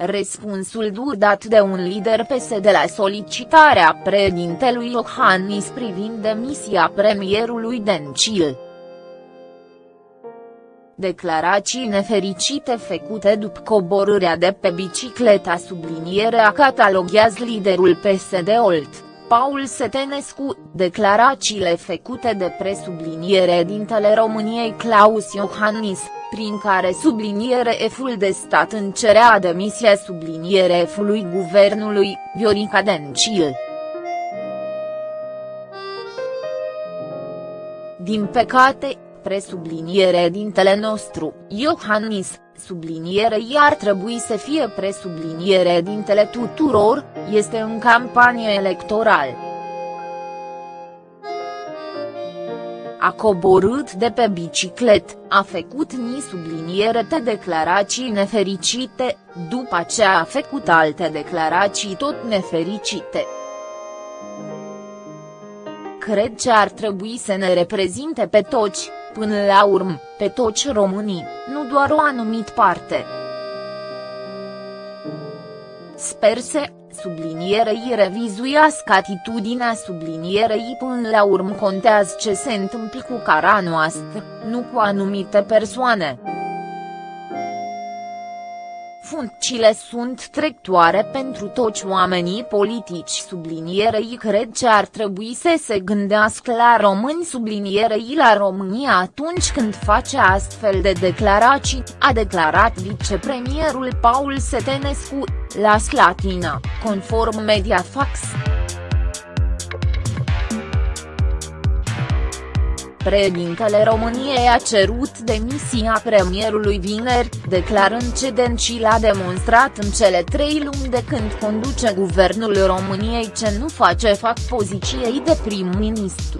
Răspunsul dur dat de un lider PSD la solicitarea președintelui Iohannis privind demisia premierului Dencil. Declarații nefericite făcute după coborârea de pe bicicleta sublinierea cataloghează liderul PSD Olt, Paul Setenescu, declarațiile făcute de presubliniere dintele României Claus Iohannis, prin care subliniere eful de stat încerea demisia subliniere efului guvernului, Viorica Dencil. Din păcate, presubliniere dintele nostru, Iohannis, sublinierei ar trebui să fie presubliniere dintele tuturor, este în campanie electorală. A coborât de pe biciclet, a făcut ni subliniere de declarații nefericite, după aceea a făcut alte declarații tot nefericite cred că ar trebui să ne reprezinte pe toți, până la urmă, pe toți românii, nu doar o anumit parte. Sper să, sublinierei revizuiască atitudinea sublinierei până la urmă contează ce se întâmplă cu cara noastră, nu cu anumite persoane. Funcțiile sunt trectoare pentru toți oamenii politici sublinierei cred că ar trebui să se gândească la români sublinierei la România atunci când face astfel de declarații, a declarat vicepremierul Paul Setenescu, la Slatina, conform Mediafax. Președintele României a cerut demisia premierului vineri, declarând ce Dencil a demonstrat în cele trei luni de când conduce guvernul României ce nu face fac poziției de prim-ministru.